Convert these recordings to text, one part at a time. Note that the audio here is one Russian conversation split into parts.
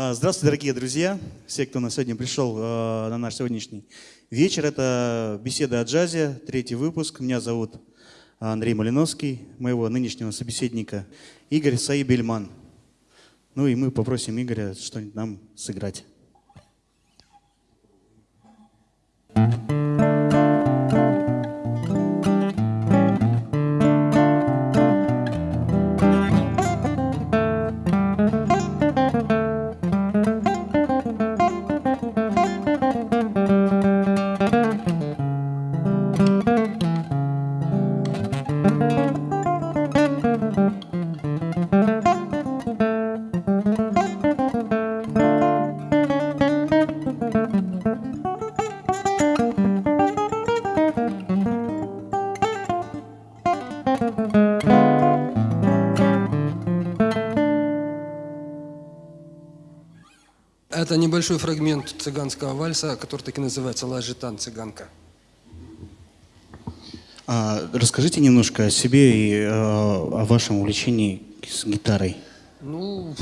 А, здравствуйте, дорогие друзья, все, кто на сегодня пришел а, на наш сегодняшний вечер. Это беседа о джазе, третий выпуск. Меня зовут Андрей Малиновский, моего нынешнего собеседника Игорь Саибельман. Ну и мы попросим Игоря что-нибудь нам сыграть. Небольшой фрагмент цыганского вальса, который так и называется «Лажитан цыганка». А, расскажите немножко о себе и э, о вашем увлечении с гитарой. Ну,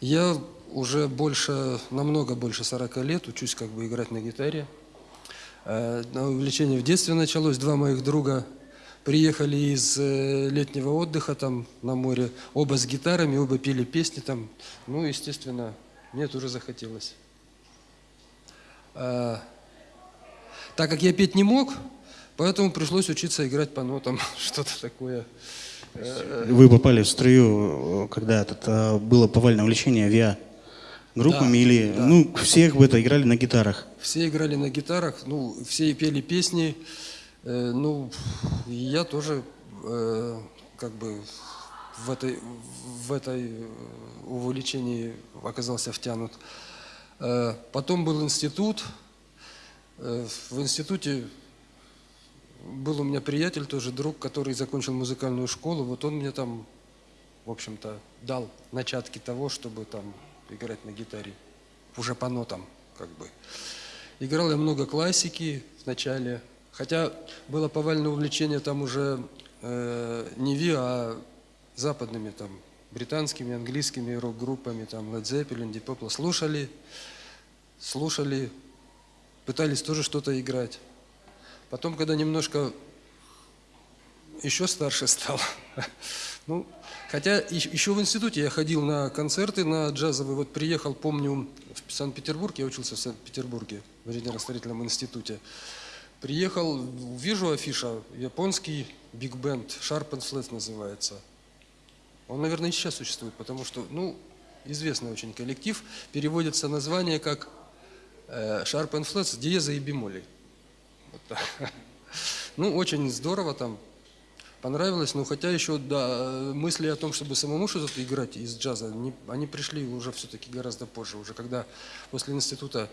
я уже больше, намного больше 40 лет учусь как бы играть на гитаре. Э, увлечение в детстве началось. Два моих друга приехали из э, летнего отдыха там на море, оба с гитарами, оба пели песни там. Ну, естественно, мне тоже захотелось. А, так как я петь не мог, поэтому пришлось учиться играть по нотам, что-то такое. Вы попали в струю, когда этот, а, было повальное увлечение авиа группами Да, или да. ну все как бы это играли на гитарах. Все играли на гитарах, ну, все пели песни. Э, ну, я тоже э, как бы в этой, в этой э, увлечении оказался втянут. Э, потом был институт. Э, в институте был у меня приятель, тоже друг, который закончил музыкальную школу. Вот он мне там, в общем-то, дал начатки того, чтобы там играть на гитаре. Уже по нотам, как бы. Играл я много классики в начале, хотя было повальное увлечение там уже э, не Ви, а западными там британскими, английскими рок-группами, там Led Zeppelin, Deep Purple. Слушали, слушали, пытались тоже что-то играть. Потом, когда немножко еще старше стал, ну, хотя ещ- еще в институте я ходил на концерты, на джазовые, вот приехал, помню, в Санкт-Петербург, я учился в Санкт-Петербурге, в инженерно-строительном институте. Приехал, вижу афиша, японский биг-бенд, Sharp and Flat называется. Он, наверное, и сейчас существует, потому что, ну, известный очень коллектив. Переводится название как э, Sharp and Flat с диеза и бемолей. Вот. Ну, очень здорово там, понравилось, но хотя еще, да, мысли о том, чтобы самому что-то играть из джаза, не- они пришли уже все-таки гораздо позже, уже когда после института,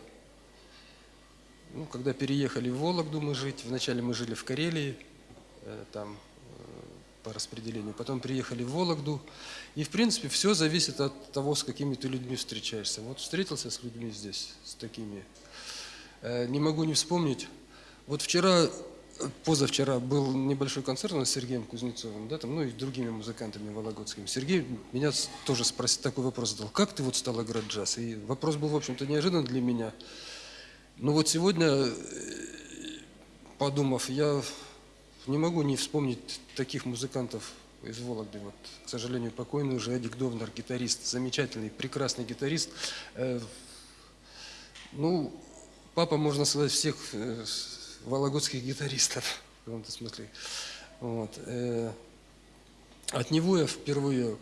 ну, когда переехали в Вологду мы жить, вначале мы жили в Карелии, э, там по распределению, потом приехали в Вологду, и, в принципе, все зависит от того, с какими ты людьми встречаешься. Вот встретился с людьми здесь, с такими, Э, не могу не вспомнить, вот вчера, позавчера был небольшой концерт у нас с Сергеем Кузнецовым, да, там, ну и другими музыкантами вологодскими. Сергей меня тоже спросил, такой вопрос задал, как ты вот стал играть джаз? И вопрос был, в общем-то, неожиданный для меня. Ну вот сегодня, э, подумав, я не могу не вспомнить таких музыкантов из Вологды. Вот, к сожалению, покойный уже Эдик Довнер, гитарист, замечательный, прекрасный гитарист. Э, ну, папа, можно сказать, всех э, вологодских гитаристов в каком-то смысле. Вот. э, От него я впервые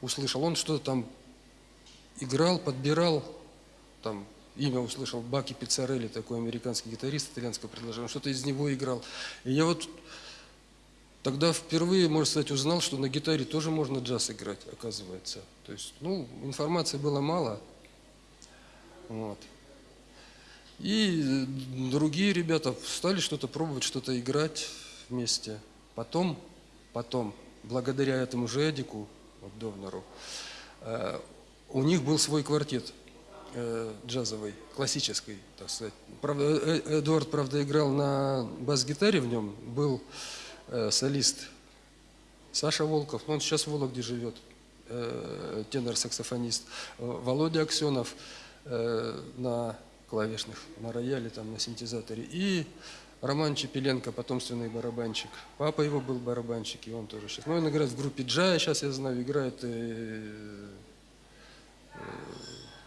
услышал, он что-то там играл, подбирал, там имя услышал, Баки Пиццарелли, такой американский гитарист итальянского предложения, что-то из него играл. И я вот тогда впервые, можно сказать, узнал, что на гитаре тоже можно джаз играть, оказывается. То есть, ну, информации было мало. Вот. И другие ребята стали что-то пробовать, что-то играть вместе. Потом, потом, благодаря этому же Эдику, вот Довнеру, э, у них был свой квартет э, джазовый, классический, так сказать. Правда, э- э- Эдуард, правда, играл на бас-гитаре в нем, был солист Саша Волков, но он сейчас в Вологде живет. тенор-саксофонист, Володя Аксенов на клавишных, на рояле, там, на синтезаторе, и Роман Чепеленко, потомственный барабанщик. Папа его был барабанщик, и он тоже сейчас. Ну, он играет в группе Джая, сейчас я знаю, играет, э,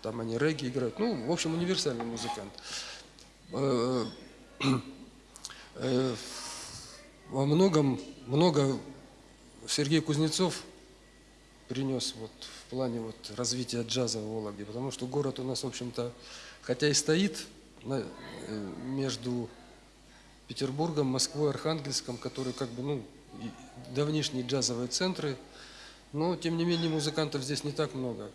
там они регги играют. Ну, в общем, универсальный музыкант. Э, э, во многом, много Сергей Кузнецов принес вот в плане вот развития джаза в Вологде, потому что город у нас, в общем-то, хотя и стоит э, между Петербургом, Москвой, Архангельском, которые как бы, ну, давнишние джазовые центры, но, тем не менее, музыкантов здесь не так много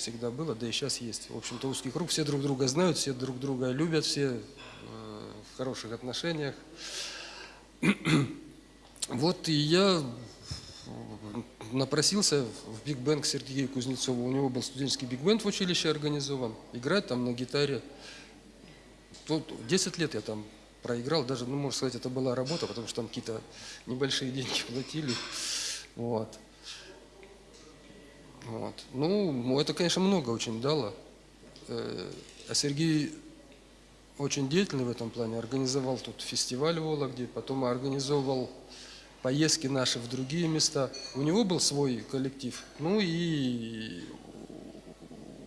всегда было, да и сейчас есть. В общем-то, узкий круг, все друг друга знают, все друг друга любят, все э, в хороших отношениях. Вот и я напросился в биг бенд к Сергею Кузнецову. У него был студенческий биг бенд в училище организован. Играть там на гитаре. Тут 10 лет я там проиграл, даже, ну, можно сказать, это была работа, потому что там какие-то небольшие деньги платили. Вот. Вот. Ну, это, конечно, много очень дало. Э, А Сергей очень деятельный в этом плане. Организовал тут фестиваль в Вологде, потом организовывал поездки наши в другие места. У него был свой коллектив. Ну и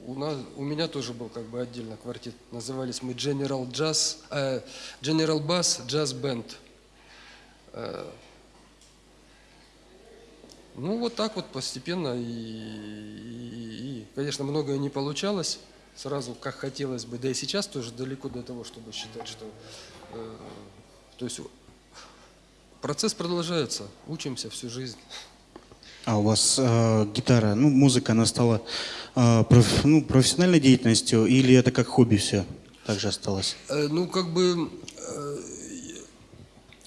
у, нас, у меня тоже был как бы отдельно квартет. Назывались мы General Jazz, э, General Bass Jazz Band. Э, ну, вот так вот постепенно. И, и- и, конечно, многое не получалось сразу, как хотелось бы. Да и сейчас тоже далеко до того, чтобы считать, что... э, то есть процесс продолжается. Учимся всю жизнь. А у вас э, гитара, ну, музыка, она стала э, проф- ну, профессиональной деятельностью или это как хобби все так же осталось? Э, Ну, как бы э,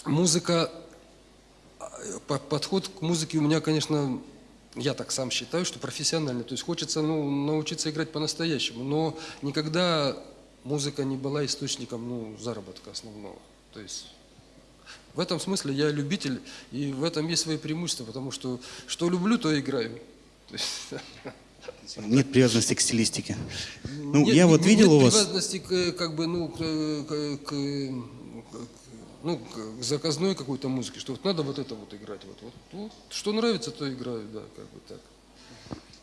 музыка, подход к музыке у меня, конечно, я так сам считаю, что профессиональный. То есть хочется ну, научиться играть по-настоящему, но никогда музыка не была источником ну, заработка основного. То есть в этом смысле я любитель, и в этом есть свои преимущества, потому что что люблю, то играю. Нет привязанности к стилистике. Ну, нет- я вот нет видел у вас... привязанности к, как бы, ну, к, к- к- ну, к заказной какой-то музыке, что вот надо вот это вот играть. Вот, вот, вот. Что нравится, то играю, да, как бы так.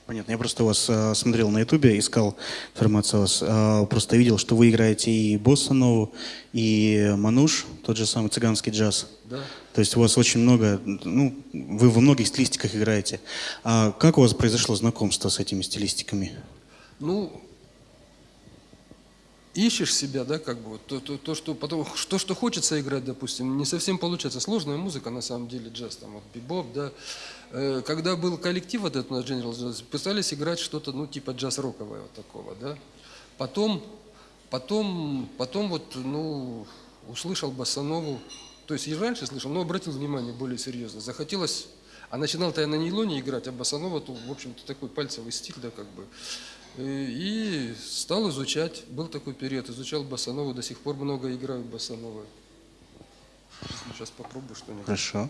Понятно, я просто вас э, смотрел на ютубе, искал информацию о вас. Э, просто видел, что вы играете и босса нову, и мануш, тот же самый цыганский джаз. Да. То есть у вас очень много, ну, вы во многих стилистиках играете. А как у вас произошло знакомство с этими стилистиками? Ну, ищешь себя, да, как бы, то, то, то, что, потом, то, что хочется играть, допустим, не совсем получается. Сложная музыка, на самом деле, джаз, там, вот, бибоп, да. Э, Когда был коллектив вот этот у нас General Jazz, пытались играть что-то, ну, типа джаз-роковое вот такого, да. Потом, потом, потом вот, ну, услышал Басанову, то есть и раньше слышал, но обратил внимание более серьезно. Захотелось, а начинал-то я на нейлоне играть, а Басанова, то, в общем-то, такой пальцевый стиль, да, как бы. Э, И стал изучать, был такой период, изучал Басанову, до сих пор много играю в. Сейчас попробую что-нибудь. Хорошо.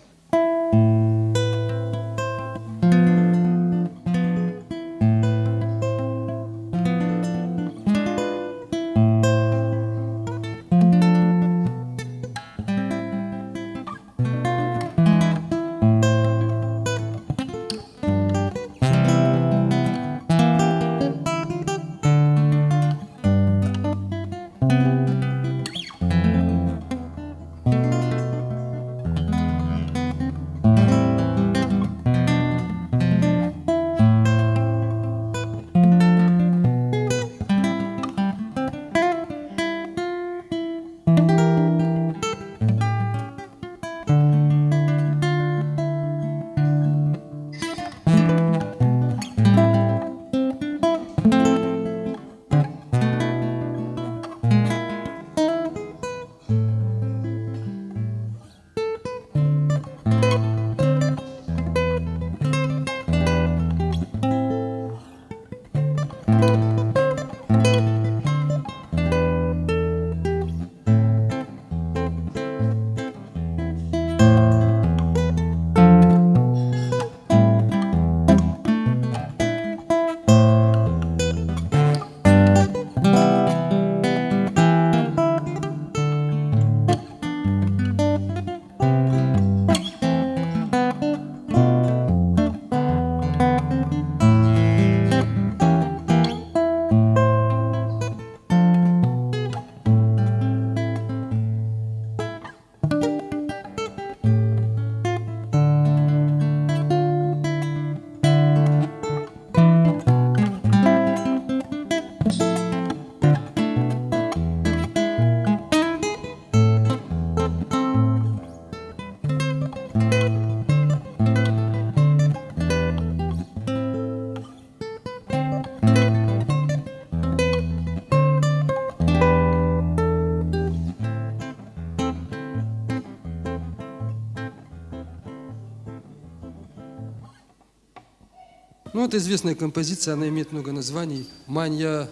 Ну, это известная композиция, она имеет много названий. «Манья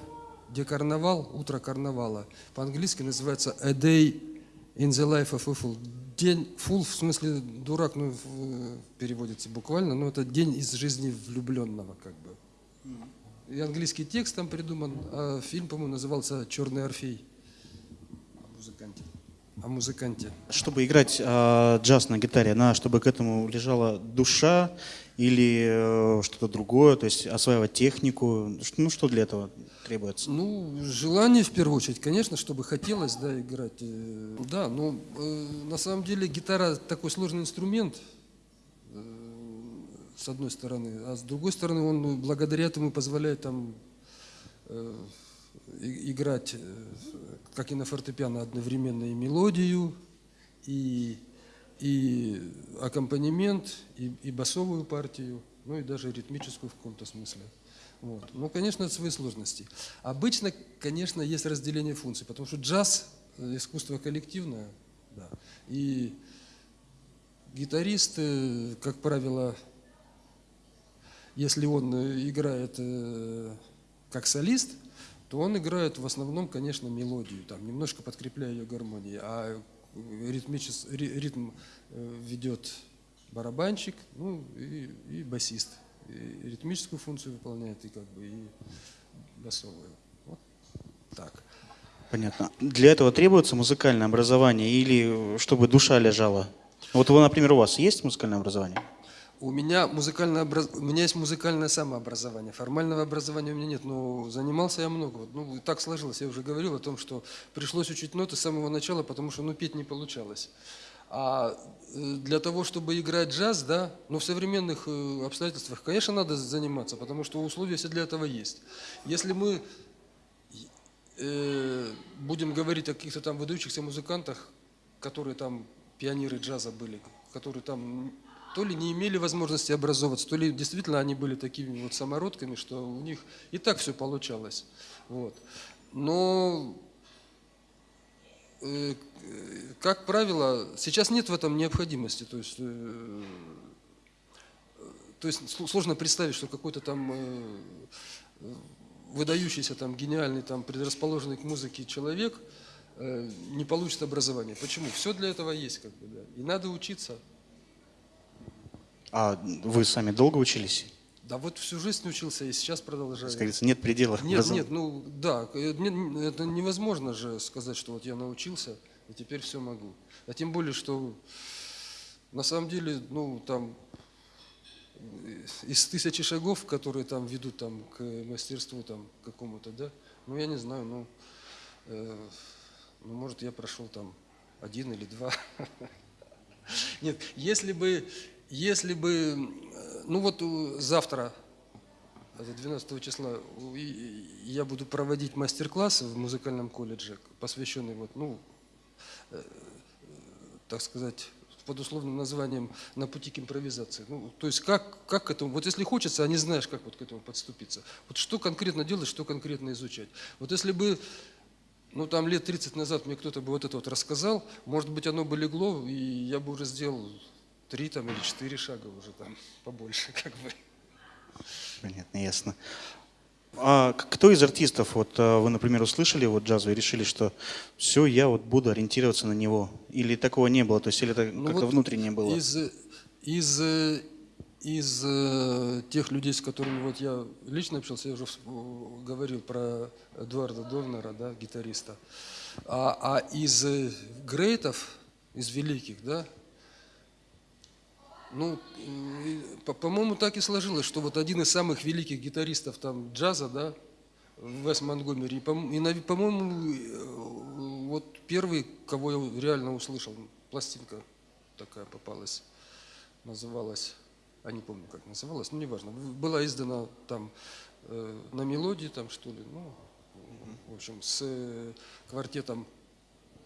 де карнавал», «Утро карнавала». По-английски называется «A day in the life of a fool». День фул, в смысле дурак, ну, переводится буквально, но это день из жизни влюбленного, как бы. И английский текст там придуман, а фильм, по-моему, назывался «Черный орфей». Музыканте. О музыканте. Чтобы играть э, джаз на гитаре, на, чтобы к этому лежала душа или э, что-то другое, то есть осваивать технику. Ну, что для этого требуется? Ну, желание в первую очередь, конечно, чтобы хотелось, да, играть. э, Да, но э, на самом деле гитара такой сложный инструмент, э, с одной стороны, а с другой стороны он ну, благодаря этому позволяет там э, играть, э, как и на фортепиано, одновременно и мелодию, и, и аккомпанемент, и, и басовую партию, ну и даже ритмическую в каком-то смысле. Вот. Ну, конечно, это свои сложности. Обычно, конечно, есть разделение функций, потому что джаз э, – искусство коллективное, да. и гитарист, как правило, если он э, играет как солист, то он играет в основном, конечно, мелодию, там, немножко подкрепляя ее гармонией, а э, ритмичес- ри- ритм э, ведет барабанщик, ну и, и басист. И ритмическую функцию выполняет, и как бы и басовую. Вот так. Понятно. Для этого требуется музыкальное образование или э, чтобы душа лежала? Вот, например, у вас есть музыкальное образование? У меня музыкальное образ... у меня есть музыкальное самообразование. Формального образования у меня нет, но занимался я много. Ну, так сложилось. Я уже говорил о том, что пришлось учить ноты с самого начала, потому что ну, петь не получалось. А э, для того, чтобы играть джаз, да, ну, в современных э, обстоятельствах, конечно, надо заниматься, потому что условия все для этого есть. Если мы э, будем говорить о каких-то там выдающихся музыкантах, которые там пионеры джаза были, которые там то ли не имели возможности образовываться, то ли действительно они были такими вот самородками, что у них и так все получалось. Вот. Но, э, как правило, сейчас нет в этом необходимости. То есть, э, то есть сл- сложно представить, что какой-то там э, выдающийся, там, гениальный, там, предрасположенный к музыке человек э, не получит образование. Почему? Все для этого есть, как бы, да. И надо учиться. А вы сами долго учились? Да вот всю жизнь учился и сейчас продолжаю. Как говорится, нет предела. Нет, образов- нет, ну да, э, это невозможно же сказать, что вот я научился и теперь все могу. А тем более, что на самом деле, ну там э, из тысячи шагов, которые там ведут там к мастерству там какому-то, да, ну я не знаю, ну, э, ну может я прошел там один или два. Нет, если бы, если бы, э, ну вот э, завтра, это 12 числа, у- и- и я буду проводить мастер-класс в музыкальном колледже, посвященный вот, ну, э, так сказать, под условным названием «На пути к импровизации». Ну, то есть как, как к этому, вот если хочется, а не знаешь, как вот к этому подступиться. Вот что конкретно делать, что конкретно изучать. Вот если бы ну, там лет 30 назад мне кто-то бы вот это вот рассказал, может быть, оно бы легло, и я бы уже сделал три там или четыре шага уже там побольше, как бы. Понятно, ясно. А кто из артистов, вот а, вы, например, услышали вот джаз и решили, что все, я вот буду ориентироваться на него? Или такого не было? То есть или это Ну, как-то вот внутренне было? Из, из, э, из э, тех людей, с которыми вот я лично общался, я уже говорил про Эдуарда Довнера, да, гитариста. А, а из э, грейтов, из великих, да, ну, по-моему, так и сложилось, что вот один из самых великих гитаристов там джаза, да, Вес Монгомери, и, по-моему, э, вот первый, кого я реально услышал, пластинка такая попалась, называлась, а не помню, как называлась, ну, неважно, была издана там э, на мелодии, там, что ли, ну, в общем, с э, квартетом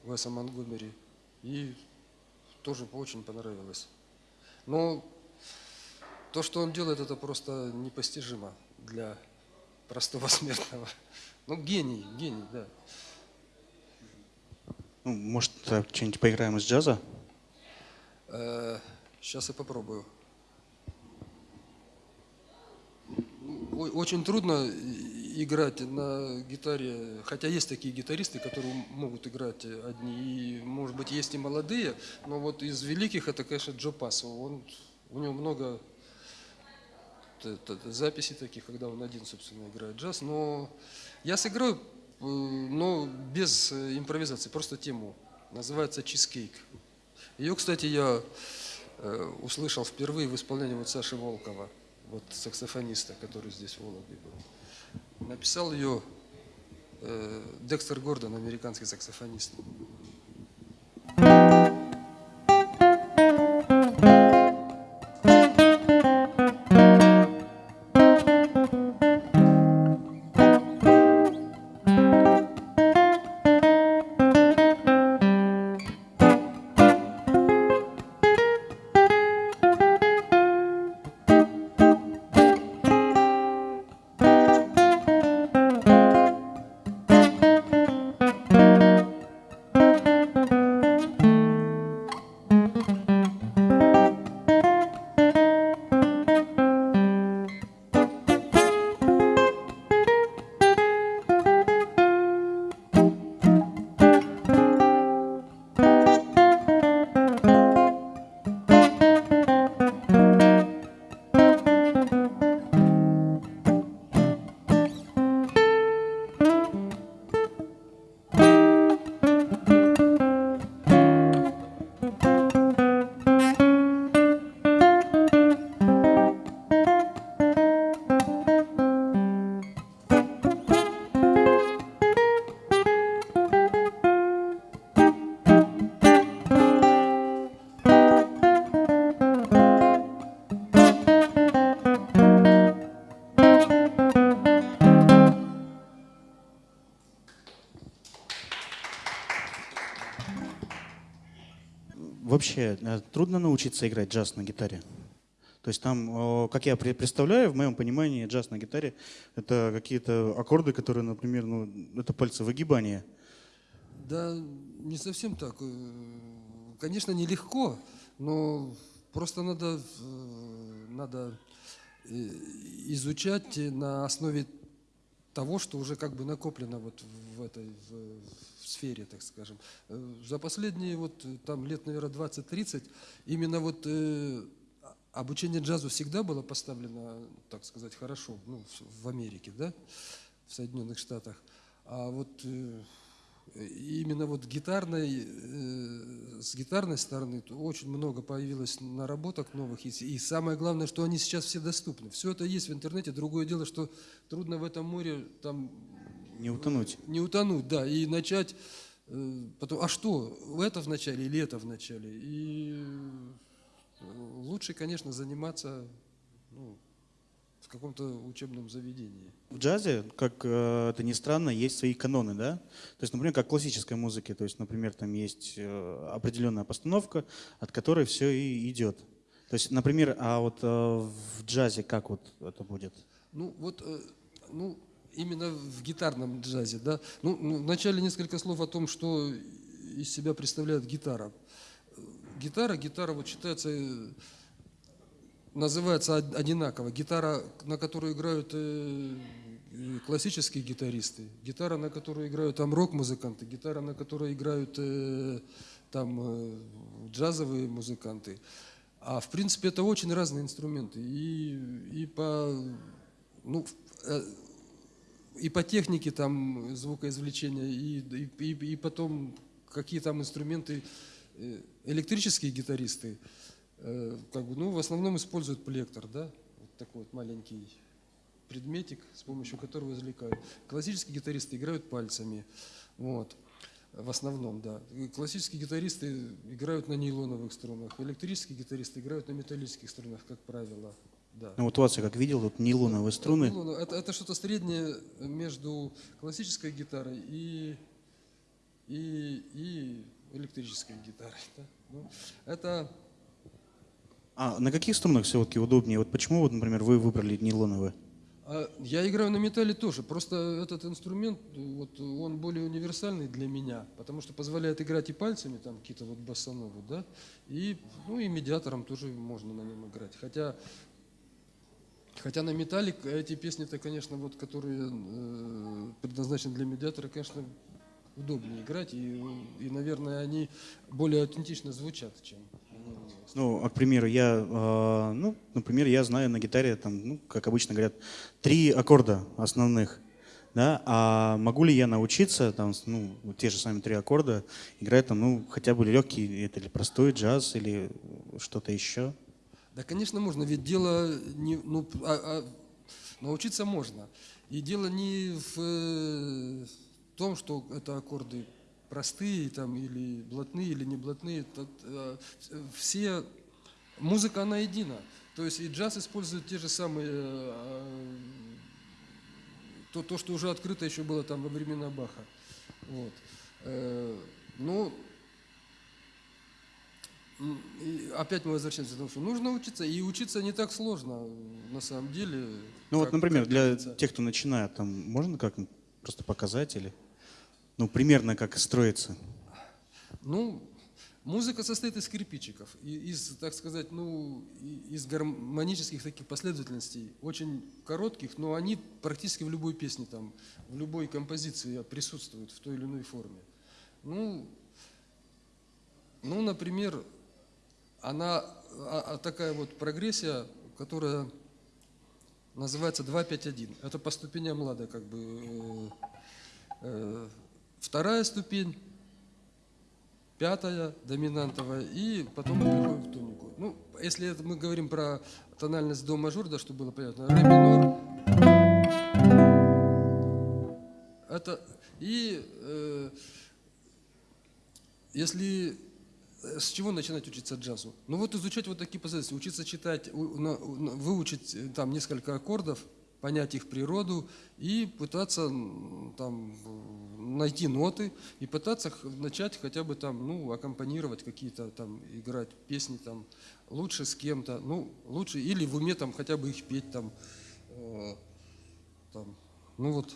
Веса Монгомери, и тоже очень понравилось. Но то, что он делает, это просто непостижимо для простого смертного. Ну, гений, гений, да. Ну, может, что-нибудь поиграем из джаза? сейчас я попробую. Очень трудно играть на гитаре, хотя есть такие гитаристы, которые могут играть одни, и, может быть, есть и молодые, но вот из великих это, конечно, Джо Пассо. Он, у него много записей таких, когда он один, собственно, играет джаз, но я сыграю, э, но без э, импровизации, просто тему. Называется «Чизкейк». Ее, кстати, я э, услышал впервые в исполнении вот Саши Волкова, вот саксофониста, который здесь в Вологде был. Написал ее э, Декстер Гордон, американский саксофонист. Вообще, э, трудно научиться играть джаз на гитаре? То есть там, как я пре- представляю, в моем понимании джаз на гитаре — это какие-то аккорды, которые, например, ну, это пальцы выгибания. Да, не совсем так. Э, Конечно, нелегко, но просто надо, э, надо изучать на основе того, что уже как бы накоплено вот в этой в, сфере, так скажем. Э, За последние вот э, там лет, наверное, 20-30 именно вот э, обучение джазу всегда было поставлено, так сказать, хорошо, ну, в- Америке, да, в Соединенных Штатах. А вот э, именно вот гитарной, э, с гитарной стороны то очень много появилось наработок новых. И, и самое главное, что они сейчас все доступны. Все это есть в интернете. Другое дело, что трудно в этом море там Не утонуть. не утонуть, да, и начать э, потом, а что, это в начале или это в начале? И э, лучше, конечно, заниматься ну, в каком-то учебном заведении. В джазе, как э, это ни странно, есть свои каноны, да? То есть, например, как в классической музыке, то есть, например, там есть определенная постановка, от которой все и идет. То есть, например, а вот в джазе как вот это будет? Ну, вот, ну, именно в гитарном джазе, да. Ну, ну, вначале несколько слов о том, что из себя представляет гитара. Гитара, гитара вот считается, э, называется од- одинаково. Гитара, на которую играют э, э, классические гитаристы, гитара, на которую играют там рок-музыканты, гитара, на которой играют там джазовые музыканты. А в принципе это очень разные инструменты. И, и по ну, и по технике там звукоизвлечения, и, и, и- потом какие там инструменты э, электрические гитаристы, э, как бы, ну, в основном используют плектор, да, вот такой вот маленький предметик, с помощью которого извлекают. Классические гитаристы играют пальцами, вот, в основном, да. Классические гитаристы играют на нейлоновых струнах, электрические гитаристы играют на металлических струнах, как правило, да. Ну вот у вас, я как видел, тут нейлоновые струны. Ну, ну, Это, это что-то среднее между классической гитарой и, и, и электрической гитарой. да. Ну, это А на каких струнах все-таки удобнее? Вот почему, вот, например, вы выбрали нейлоновые? а я играю на металле тоже. Просто этот инструмент, вот, он более универсальный для меня, потому что позволяет играть и пальцами, там какие-то вот боссановы, да, и, ну, и медиатором тоже можно на нем играть. Хотя Хотя на металлик эти песни-то, конечно, вот, которые э, предназначены для медиатора, конечно, удобнее играть, и, и, наверное, они более аутентично звучат, чем... Ну, а, к примеру, я, э, ну, например, я знаю на гитаре, там, ну, как обычно говорят, три аккорда основных, да, а могу ли я научиться, там, ну, те же самые три аккорда, играть там, ну, хотя бы легкий, это или простой джаз, или что-то еще? Да, конечно, можно, ведь дело не, ну, а- а научиться можно. И дело не в э, том, что это аккорды простые там, или блатные, или не блатные. Тут, э, все, музыка, она едина. То есть и джаз использует те же самые, э, то, то, что уже открыто еще было там во времена Баха. Вот. Ну, и опять мы возвращаемся к тому, что нужно учиться, и учиться не так сложно, на самом деле. Ну, вот, например, для тех, кто начинает, там, можно как просто показать или, ну, примерно как строится? Ну, музыка состоит из кирпичиков, из, так сказать, ну, из гармонических таких последовательностей, очень коротких, но они практически в любой песне, там, в любой композиции присутствуют в той или иной форме. Ну, ну например, она а- а такая вот прогрессия, которая называется 2-5-1. Это по ступеням лада, как бы. э, э, Вторая ступень, пятая доминантовая, и потом мы переходим в тонику. Ну, если это мы говорим про тональность до мажор, да, чтобы было понятно, ре минор, это и э, если с чего начинать учиться джазу? Ну вот изучать вот такие позиции, учиться читать, выучить э, там несколько аккордов, понять их природу и пытаться там найти ноты и пытаться начать хотя бы там, ну, аккомпанировать какие-то там, играть песни там, лучше с кем-то, ну, лучше, или в уме там хотя бы их петь там, э, там, ну вот,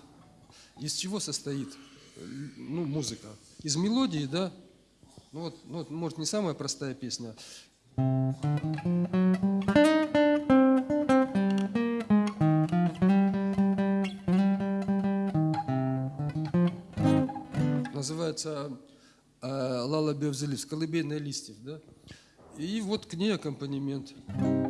из чего состоит э, ну, музыка? Из мелодии, да? Ну вот, ну, может, не самая простая песня. Называется э, «Лала Бевзелис», «Колыбельная листьев», да? И вот к ней аккомпанемент. Потом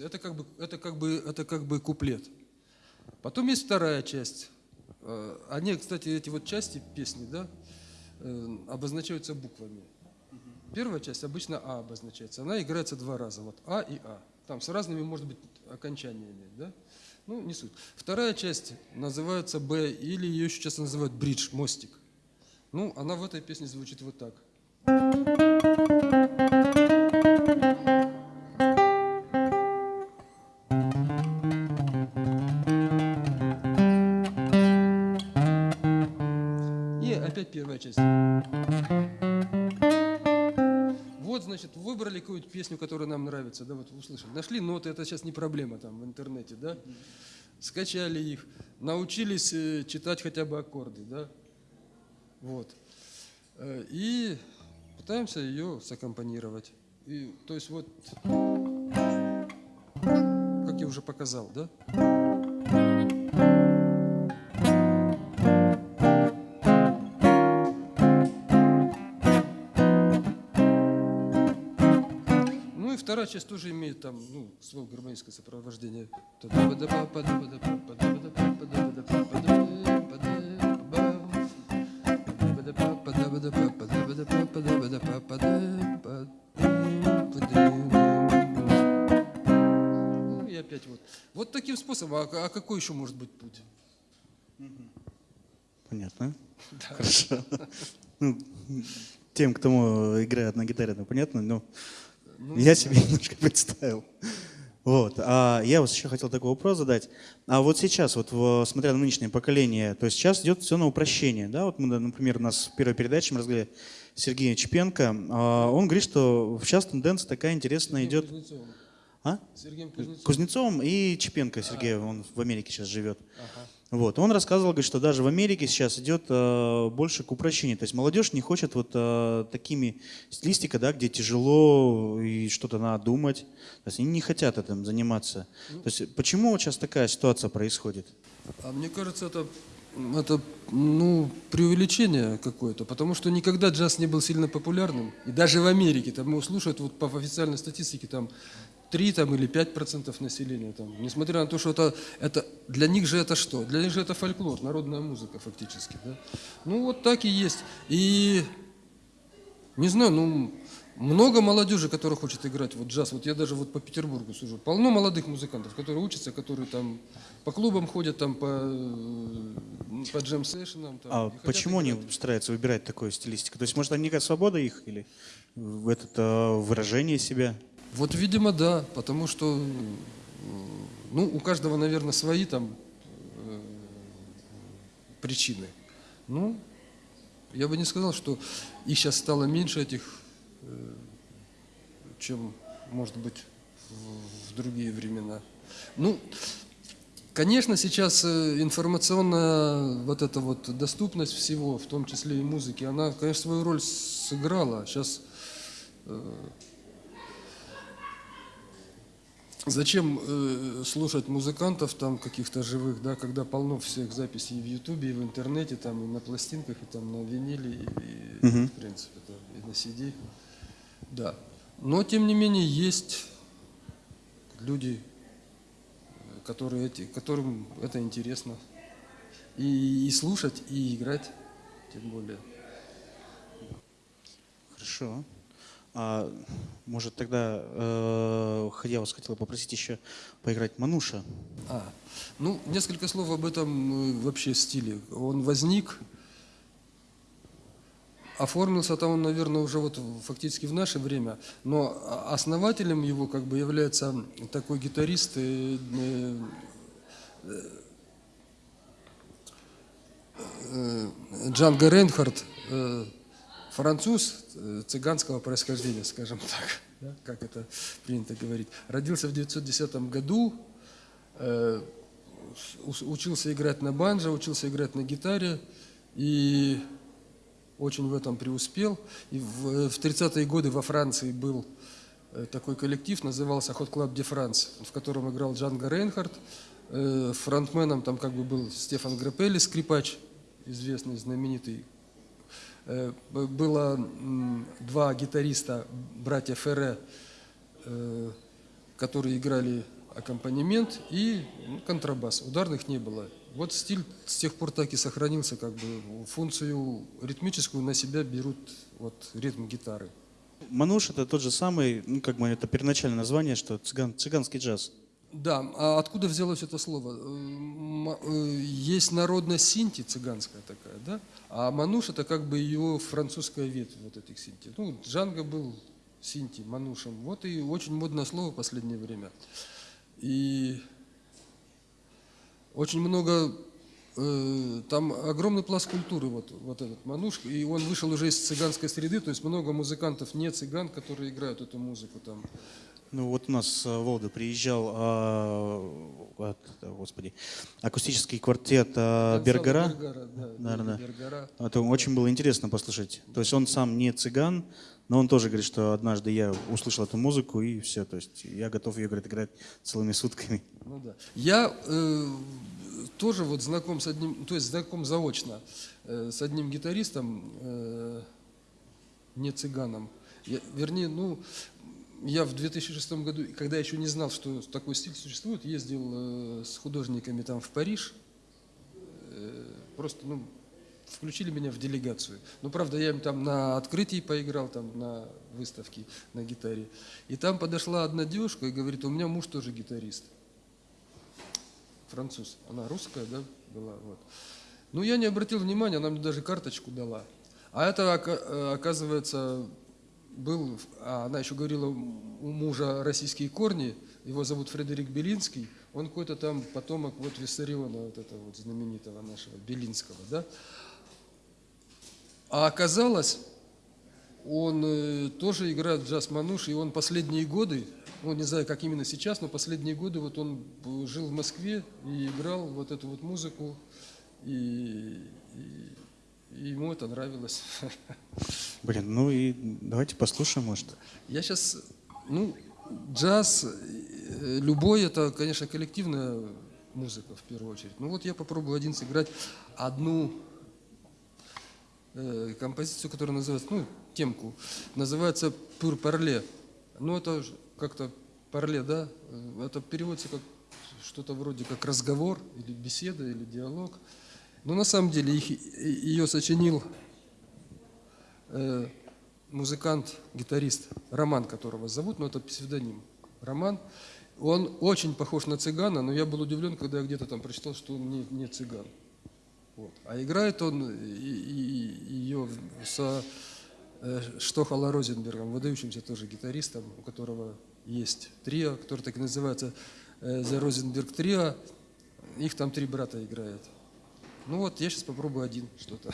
песня? Это как бы, это как бы, это как бы куплет. Потом есть вторая часть. Э, Они, кстати, эти вот части песни, да, э, обозначаются буквами. Первая часть обычно А обозначается. Она играется два раза. Вот А и А. Там с разными, может быть, окончаниями, да? Ну, не суть. Вторая часть называется Б, или ее еще часто называют бридж, мостик. Ну, она в этой песне звучит вот так. И вот услышали. Нашли ноты, это сейчас не проблема там в интернете, да. Скачали их, научились э, читать хотя бы аккорды, да. Вот. Э, И пытаемся ее саккомпанировать. И, то есть вот, как я уже показал, да. Ну часть тоже имеет там, ну, свое гармоническое сопровождение. Ну и опять вот. Вот таким способом. А, а какой еще может быть путь? Понятно. Хорошо. Ну, тем, кто играет на гитаре, это понятно, но Ну, я себе немножко представил. Вот. А я вот еще хотел такой вопрос задать. А вот сейчас, вот в- смотря на нынешнее поколение, то есть сейчас идет все на упрощение, да? Вот мы, например, у нас в первой передаче мы разговаривали с Сергеем Чепенко. а, Он говорит, что сейчас тенденция такая интересная идет. Кузнецовым. А? Сергеем Кузнецовым. Кузнецовым и Чепенко Сергей, он в Америке сейчас живет. Вот. Он рассказывал, говорит, что даже в Америке сейчас идет э, больше к упрощению. То есть молодежь не хочет вот э, такими стилистика, да, где тяжело и что-то надо думать. То есть они не хотят этим заниматься. То есть почему сейчас такая ситуация происходит? А мне кажется, это, это ну, преувеличение какое-то, потому что никогда джаз не был сильно популярным. И даже в Америке, там его слушают вот по официальной статистике, там 3 там, или 5 процентов населения. Там. Несмотря на то, что это, это, для них же это что? Для них же это фольклор, народная музыка фактически. Да? Ну вот так и есть. И не знаю, ну, много молодежи, которая хочет играть вот джаз. Вот я даже вот по Петербургу сужу. Полно молодых музыкантов, которые учатся, которые там по клубам ходят, там по, по джем-сессионам. А почему они стараются выбирать такую стилистику? То есть может они некая свобода их или в это э, выражение себя? Вот, видимо, да, потому что, ну, у каждого, наверное, свои там э, причины. Ну, я бы не сказал, что их сейчас стало меньше этих, э, чем, может быть, в, в другие времена. Ну, конечно, сейчас э, информационная вот эта вот доступность всего, в том числе и музыки, она, конечно, свою роль сыграла. Сейчас Зачем э, слушать музыкантов там каких-то живых, да, когда полно всех записей и в Ютубе, и в интернете, там, и на пластинках, и там на виниле, и, и, в принципе, да, и на CD. Да. Но, тем не менее, есть люди, э, которые эти, которым это интересно. И, и слушать, и играть, тем более. Хорошо. А, может тогда э, я вас хотел попросить еще поиграть Мануша. А, ну, несколько слов об этом э, вообще стиле. Он возник, оформился-то он, наверное, уже вот фактически в наше время, но основателем его как бы является такой гитарист э, э, э, Джанго Рейнхард, э, француз э, цыганского происхождения, скажем так, да, как это принято говорить. Родился в 1910 году, э, учился играть на банджо, учился играть на гитаре и очень в этом преуспел. И в, в 30-е годы во Франции был э, такой коллектив, назывался Hot Club de France, в котором играл Джанго Рейнхард. Э, Фронтменом там как бы был Стефан Грапелли, скрипач, известный, знаменитый. Э, Было два гитариста, братья Ферре, э, которые играли аккомпанемент и ну, контрабас. Ударных не было. Вот стиль с тех пор так и сохранился, как бы функцию ритмическую на себя берут вот ритм гитары. Мануш это тот же самый, ну как бы это первоначальное название, что цыган, цыганский джаз. Да, а откуда взялось это слово? Э, Есть народность синти цыганская такая, да? А мануш это как бы ее французская ветвь вот этих синти. Ну, Джанго был синти, манушем. Вот и очень модное слово в последнее время. И очень много, э, там огромный пласт культуры, вот, вот этот мануш, и он вышел уже из цыганской среды, то есть много музыкантов не цыган, которые играют эту музыку там. Ну вот у нас э, в Волгу приезжал, а, господи, акустический квартет а, Бергара. Бергара, да, Наверное. Бергара. Это очень было интересно послушать. То есть он сам не цыган, но он тоже говорит, что однажды я услышал эту музыку и все. То есть я готов ее говорит, играть целыми сутками. Ну да. Я э, тоже вот знаком с одним, то есть знаком заочно э, с одним гитаристом, э, не цыганом. Я- вернее, ну, я в 2006 году, когда еще не знал, что такой стиль существует, ездил э, с художниками там в Париж. Э, просто, ну, включили меня в делегацию. Ну, правда, я им там на открытии поиграл, там на выставке на гитаре. И там подошла одна девушка и говорит, у меня муж тоже гитарист француз. Она русская, да, была. Вот. Ну, я не обратил внимания, она мне даже карточку дала. А это, э, оказывается, был, а она еще говорила, у мужа российские корни, его зовут Фредерик Белинский, он какой-то там потомок вот Виссариона, вот этого вот знаменитого нашего, Белинского, да. А оказалось, он э, тоже играет джаз-мануш, и он последние годы, ну, не знаю, как именно сейчас, но последние годы вот он жил в Москве и играл вот эту вот музыку, и- и ему это нравилось. Блин, ну и давайте послушаем, может. Я сейчас, ну, джаз, э, любой, это, конечно, коллективная музыка в первую очередь. Ну вот я попробую один сыграть одну э, композицию, которая называется, ну, темку, называется «Пур парле». Ну, это как-то парле, да? Э, Это переводится как что-то вроде как разговор, или беседа, или диалог. Но на самом деле их, ее сочинил э, музыкант, гитарист, Роман, которого зовут, но это псевдоним. Роман. Он очень похож на цыгана, но я был удивлен, когда я где-то там прочитал, что он не, не цыган. Вот. А играет он и- и- ее со э, Штохала Розенбергом, выдающимся тоже гитаристом, у которого есть трио, который так и называется э, The Rosenberg Trio. Их там три брата играют. Ну вот, я сейчас попробую один что-то.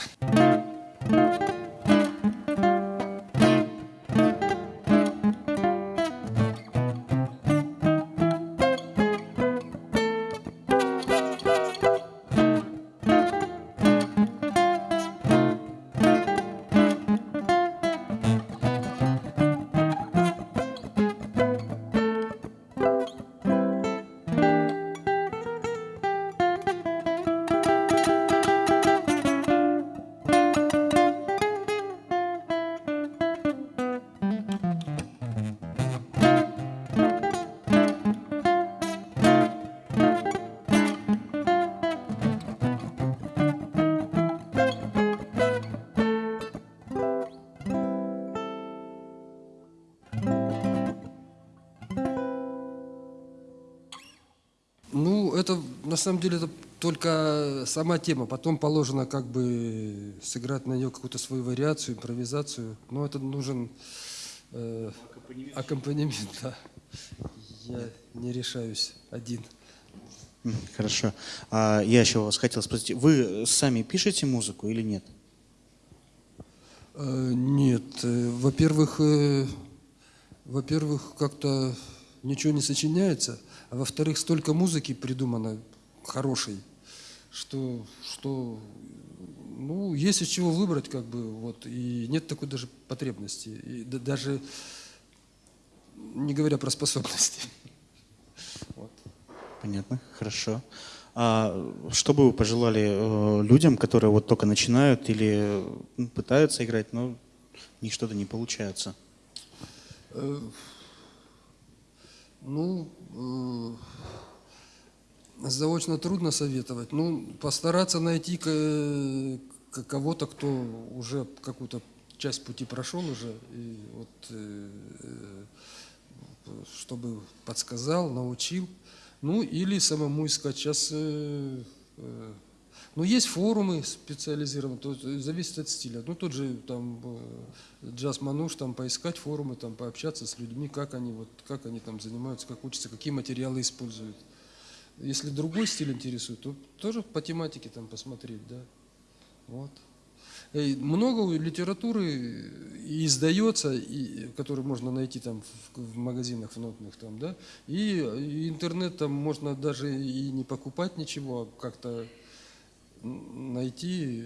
На самом деле это только сама тема. Потом положено как бы сыграть на нее какую-то свою вариацию, импровизацию. Но это нужен э, аккомпанемент. да. Я не решаюсь один. Хорошо. А я еще вас хотел спросить, вы сами пишете музыку или нет? Э, Нет, э, во-первых, э, во-первых, как-то ничего не сочиняется, а во-вторых, столько музыки придумано хорошей, что, что ну, есть из чего выбрать, как бы, вот, и нет такой даже потребности, и да- даже не говоря про способности. Вот. Понятно, хорошо. А что бы вы пожелали э, людям, которые вот только начинают или ну, пытаются играть, но у них что-то не получается? Э, Ну, э, заочно трудно советовать. Ну, постараться найти кого-то, кто уже какую-то часть пути прошел уже, и вот, э, э, чтобы подсказал, научил. Ну, или самому искать. Сейчас э, ну, есть форумы специализированные, то есть зависит от стиля. Ну, тот же там джаз мануш, там поискать форумы, там пообщаться с людьми, как они, вот, как они там занимаются, как учатся, какие материалы используют. Если другой стиль интересует, то тоже по тематике там посмотреть, да. Вот. И много литературы и издается, и, которую можно найти там в, в магазинах в нотных там, да, и, и интернет там можно даже и не покупать ничего, а как-то найти,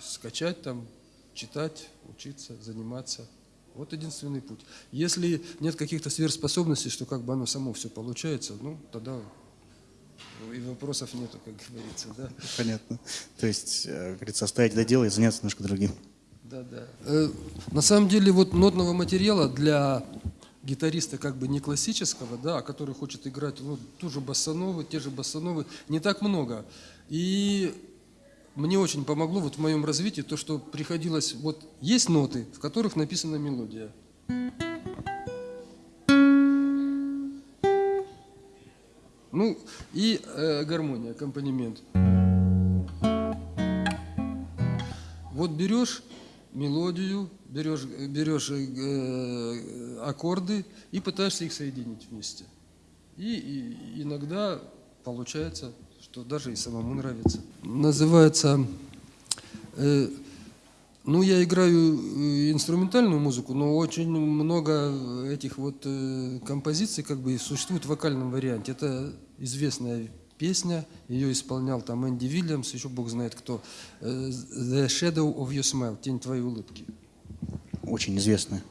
скачать там, читать, учиться, заниматься. Вот единственный путь. Если нет каких-то сверхспособностей, что как бы оно само все получается, ну, тогда и вопросов нету, как говорится, да. Понятно. То есть, э, как говорится, оставить это дело и заняться немножко другим. Да, да. Э, на самом деле вот нотного материала для гитариста как бы не классического, да, а который хочет играть ну, ту же бассановы, те же бассановы, не так много. И мне очень помогло вот в моем развитии то, что приходилось, вот есть ноты, в которых написана мелодия. Ну и э, гармония, аккомпанемент. Вот берешь мелодию, берешь, берешь э, аккорды и пытаешься их соединить вместе. И, и иногда получается, что даже и самому нравится. Называется э, ну, я играю э, инструментальную музыку, но очень много этих вот э, композиций как бы существует в вокальном варианте. Это известная песня, ее исполнял там Энди Вильямс, еще бог знает кто. Э, The Shadow of Your Smile, Тень твоей улыбки. Очень известная.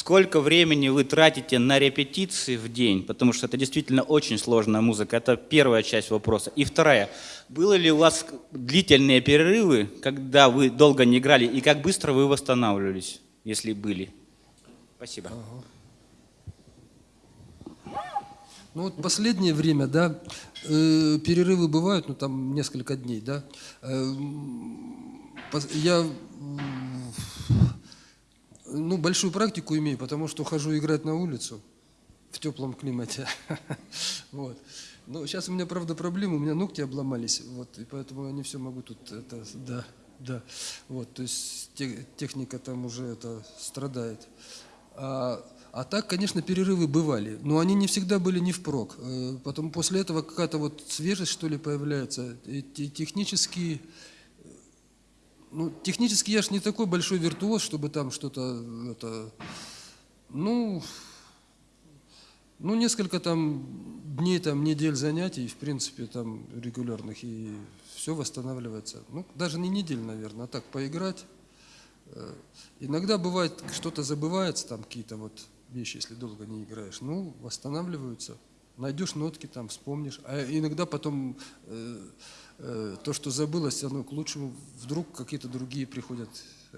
Сколько времени вы тратите на репетиции в день? Потому что это действительно очень сложная музыка. Это первая часть вопроса. И вторая. Было ли у вас длительные перерывы, когда вы долго не играли, и как быстро вы восстанавливались, если были? Спасибо. Ну вот последнее время, да, э, перерывы бывают, ну там несколько дней, да. Э, я ну, большую практику имею, потому что хожу играть на улицу в теплом климате. Вот. Но сейчас у меня, правда, проблема, у меня ногти обломались, вот, и поэтому я не все могу тут, это, да, да. Вот, то есть те- техника там уже это страдает. А, а так, конечно, перерывы бывали, но они не всегда были не впрок. Э, Потом после этого какая-то вот свежесть, что ли, появляется. И те- технически, ну, технически я ж не такой большой виртуоз, чтобы там что-то, это, ну, ну, несколько там дней, там, недель занятий, в принципе, там, регулярных, и все восстанавливается. Ну, даже не недель, наверное, а так поиграть. Э, Иногда бывает, что-то забывается, там, какие-то вот вещи, если долго не играешь, ну, восстанавливаются. Найдешь нотки, там, вспомнишь. А иногда потом э, э, то, что забылось, оно к лучшему, вдруг какие-то другие приходят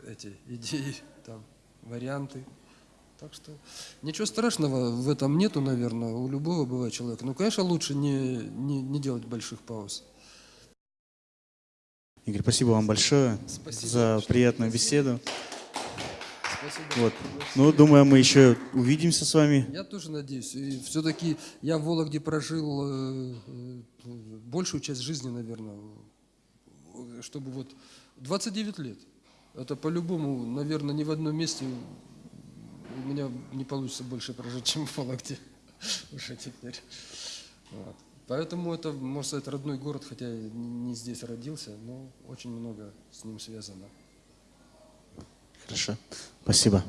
эти идеи, там, варианты. Так что ничего страшного в этом нету, наверное, у любого бывает человека. Ну, конечно, лучше не, не, не делать больших пауз. Игорь, спасибо вам большое Спасибо за большое. приятную беседу. Спасибо. Вот. Ну, думаю, мы еще увидимся с вами. Я тоже надеюсь. Все-таки я в Вологде прожил э, э, большую часть жизни, наверное, чтобы вот 29 лет. Это по-любому, наверное, ни в одном месте у меня не получится больше прожить, чем в Вологде уже теперь. Вот. Поэтому это, можно сказать, родной город, хотя я не здесь родился, но очень много с ним связано. Хорошо. Спасибо.